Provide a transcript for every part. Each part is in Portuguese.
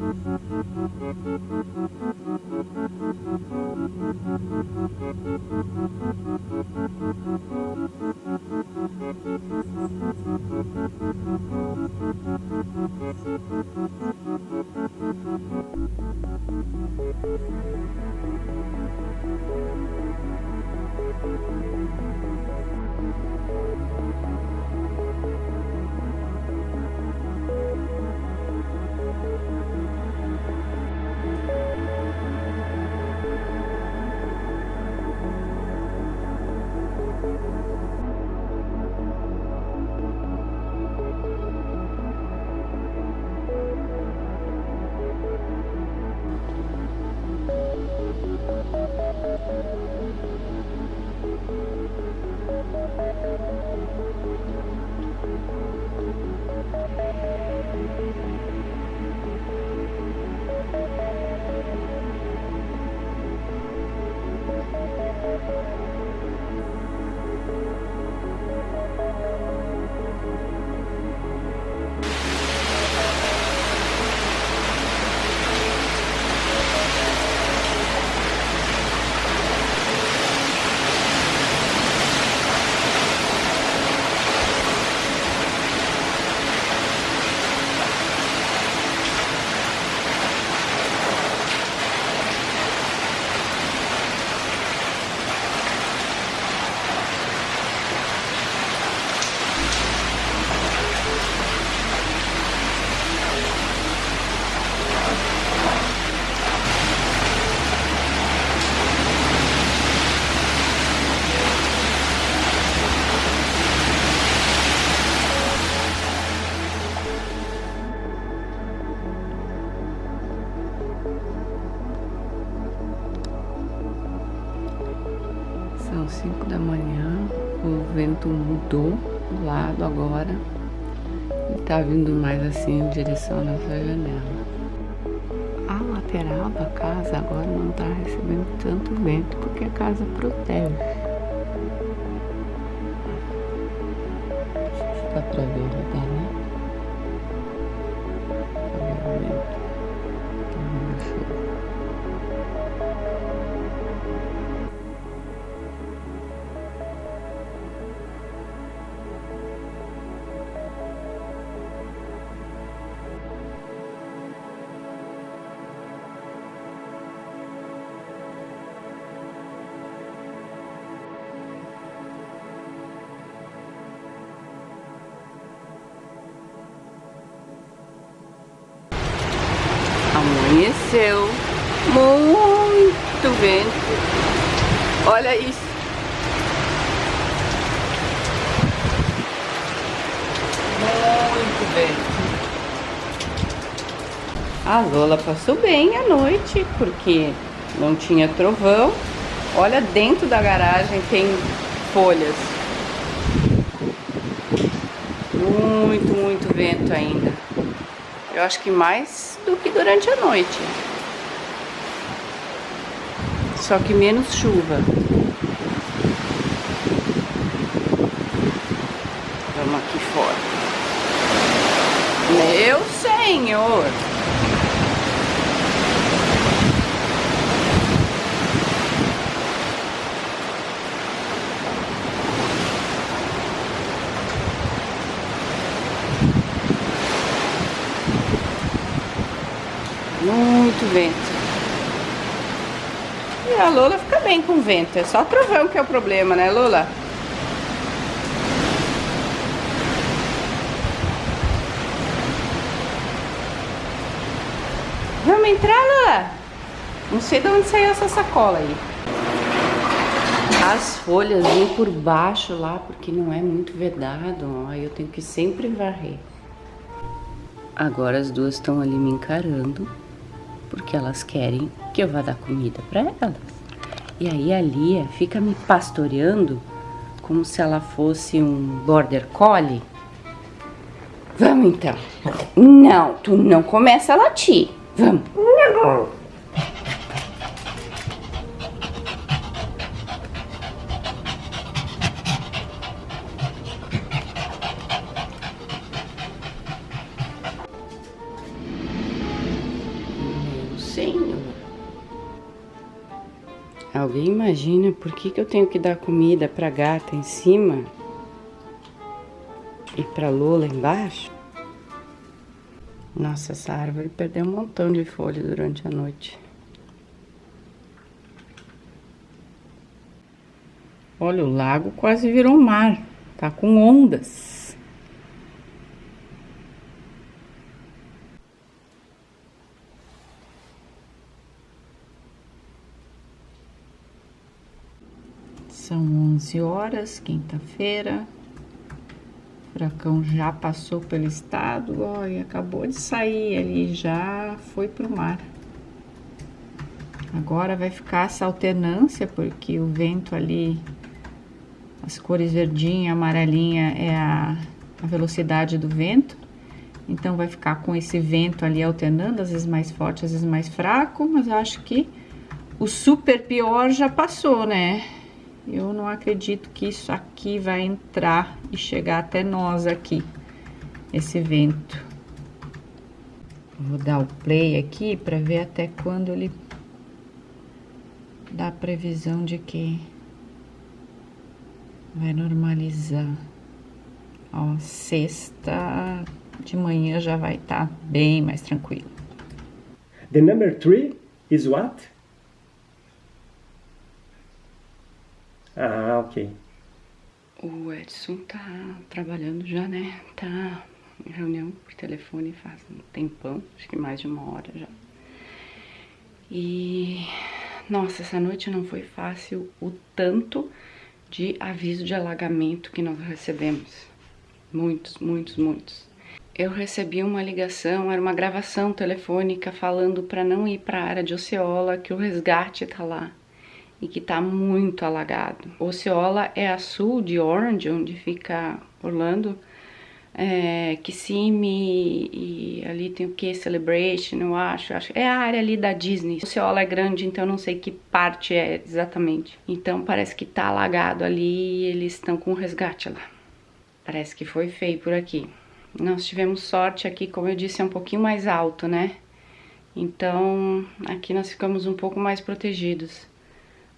São tá vindo mais assim em direção à nossa janela. A lateral da casa agora não tá recebendo tanto vento porque a casa protege. Dá pra ver, dá, Amanheceu muito vento. Olha isso. Muito vento. A Lola passou bem a noite porque não tinha trovão. Olha dentro da garagem tem folhas. Muito, muito vento ainda. Eu acho que mais do que durante a noite. Só que menos chuva. Vamos aqui fora. Meu senhor! Muito vento. E a Lola fica bem com vento. É só trovão que é o problema, né, Lola? Vamos entrar, Lola? Não sei de onde saiu essa sacola aí. As folhas vêm por baixo lá, porque não é muito vedado. Aí eu tenho que sempre varrer. Agora as duas estão ali me encarando, porque elas querem que eu vá dar comida para elas. E aí a Lia fica me pastoreando como se ela fosse um border collie. Vamos então. Não, tu não começa a latir. Vamos. Alguém imagina por que, que eu tenho que dar comida pra gata em cima e pra Lola embaixo? Nossa, essa árvore perdeu um montão de folha durante a noite. Olha, o lago quase virou mar, tá com ondas. São 11 horas, quinta-feira. Furacão já passou pelo estado, olha, acabou de sair ali, já foi pro mar. Agora vai ficar essa alternância, porque o vento ali, as cores verdinha, amarelinha é a, a velocidade do vento. Então vai ficar com esse vento ali alternando, às vezes mais forte, às vezes mais fraco, mas acho que o super pior já passou, né? Eu não acredito que isso aqui vai entrar e chegar até nós aqui, esse vento. Vou dar o play aqui para ver até quando ele dá previsão de que vai normalizar. Ó, sexta de manhã já vai estar tá bem mais tranquilo. The number three is what? Ah, ok. O Edson tá trabalhando já, né? Tá em reunião por telefone faz um tempão, acho que mais de uma hora já. E nossa, essa noite não foi fácil o tanto de aviso de alagamento que nós recebemos. Muitos, muitos, muitos. Eu recebi uma ligação, era uma gravação telefônica falando para não ir para a área de Oceola, que o resgate tá lá e que tá muito alagado. Oceola é a sul de Orange, onde fica Orlando, é, Kissimmee e ali tem o que? Celebration, eu acho, acho. É a área ali da Disney. Oceola é grande, então não sei que parte é exatamente. Então parece que tá alagado ali e eles estão com resgate lá. Parece que foi feio por aqui. Nós tivemos sorte aqui, como eu disse, é um pouquinho mais alto, né? Então aqui nós ficamos um pouco mais protegidos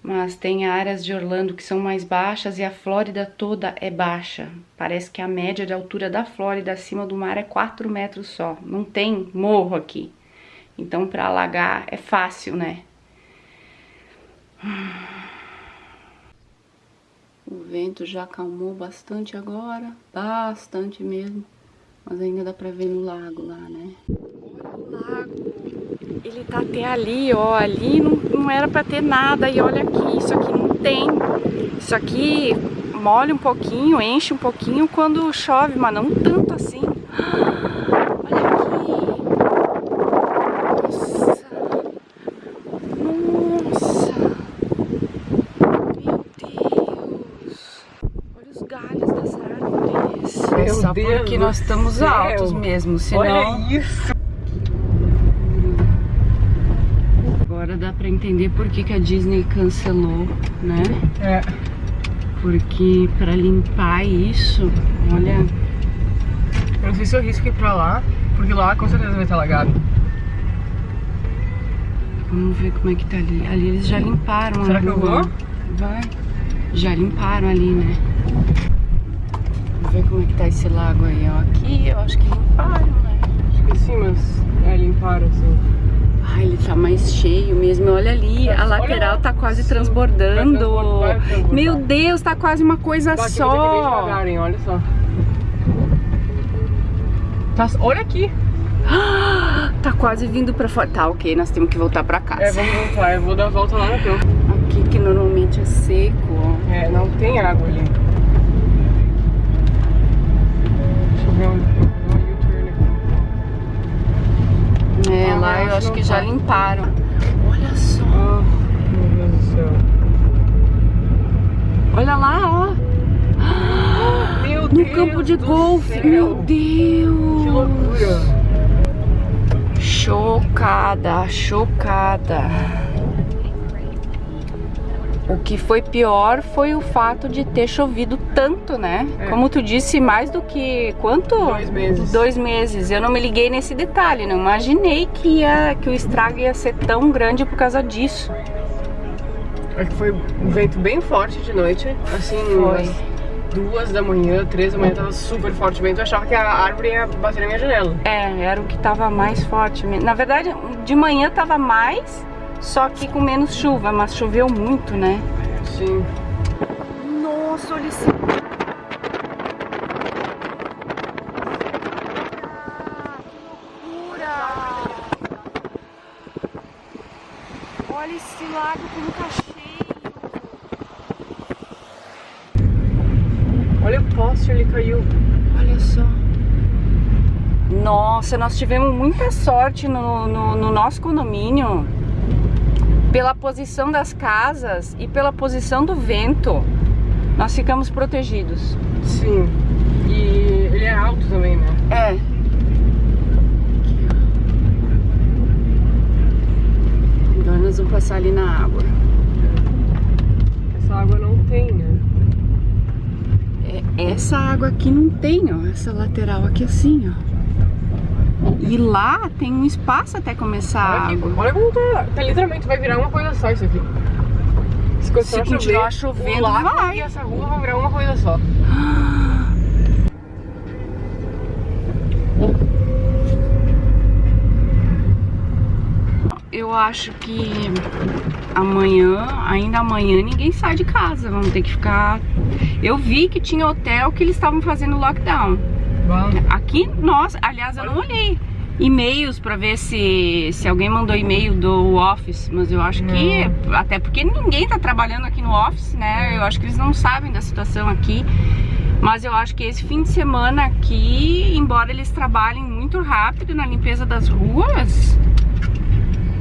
mas tem áreas de Orlando que são mais baixas e a Flórida toda é baixa. Parece que a média de altura da Flórida acima do mar é 4 metros só. Não tem morro aqui. Então, para alagar é fácil, né? O vento já acalmou bastante agora, bastante mesmo. Mas ainda dá pra ver no lago lá, né? Olha o lago. Ele tá até ali, ó. Ali não, não era pra ter nada. E olha aqui, isso aqui não tem. Isso aqui molha um pouquinho, enche um pouquinho quando chove, mas não tanto assim. Olha aqui. Nossa. Nossa. Meu Deus. Olha os galhos das árvores. Meu é só Deus porque nós estamos céu. altos mesmo, senão... Olha isso. Dá pra entender por que, que a Disney cancelou, né? É. Porque pra limpar isso, olha... Eu não sei se eu risco ir pra lá, porque lá com certeza vai estar alagado. Vamos ver como é que tá ali. Ali eles já limparam Será que eu vou? Vai. Já limparam ali, né? Vamos ver como é que tá esse lago aí, ó. Aqui eu acho que limparam, né? Acho que sim, mas é, limparam, sim. Ai, ele tá mais cheio mesmo. Olha ali, a lateral tá quase transbordando. Meu Deus, tá quase uma coisa só. olha só. Tá, olha aqui. Tá quase vindo pra fora. Tá, ok, nós temos que voltar pra casa. É, vamos voltar. Eu vou dar a volta lá no campo. Aqui que normalmente é seco. É, não tem água ali. Deixa eu ver onde... É, ah, lá eu acho que já limparam. Olha só. Oh, meu Deus do céu. Olha lá, ó. Meu no Deus campo de golfe. Céu. Meu Deus. Que loucura. Chocada, chocada. O que foi pior foi o fato de ter chovido tanto, né? É. Como tu disse, mais do que quanto? Dois meses. Dois meses. Eu não me liguei nesse detalhe, não imaginei que, ia, que o estrago ia ser tão grande por causa disso. É que foi um vento bem forte de noite, assim, Foi. umas duas da manhã, três da manhã, tava super forte o vento, eu achava que a árvore ia bater na minha janela. É, era o que tava mais forte. Na verdade, de manhã tava mais, só que com menos chuva, mas choveu muito, né? Sim. Nossa, olha esse... Olha esse lago como tá cheio. Olha o poste, ele caiu. Olha só. Nossa, nós tivemos muita sorte no, no, no nosso condomínio. Pela posição das casas e pela posição do vento, nós ficamos protegidos. Sim. E ele é alto também, né? É. Agora nós vamos passar ali na água. Essa água não tem, né? É, essa água aqui não tem, ó. Essa lateral aqui assim, ó. E lá tem um espaço até começar Olha, aqui, olha como tá, tá literalmente, vai virar uma coisa só isso aqui. Se, Se continuar chovendo, o lago vai. e essa rua vão virar uma coisa só. Eu acho que amanhã, ainda amanhã, ninguém sai de casa. Vamos ter que ficar. Eu vi que tinha hotel que eles estavam fazendo lockdown. Aqui, nós, aliás, eu não olhei e-mails pra ver se, se alguém mandou e-mail do office, mas eu acho que, até porque ninguém tá trabalhando aqui no office, né? Eu acho que eles não sabem da situação aqui. Mas eu acho que esse fim de semana aqui, embora eles trabalhem muito rápido na limpeza das ruas,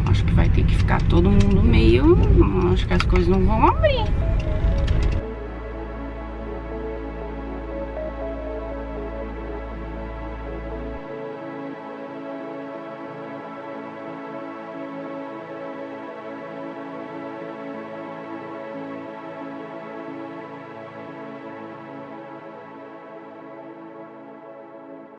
acho que vai ter que ficar todo mundo meio. Acho que as coisas não vão abrir.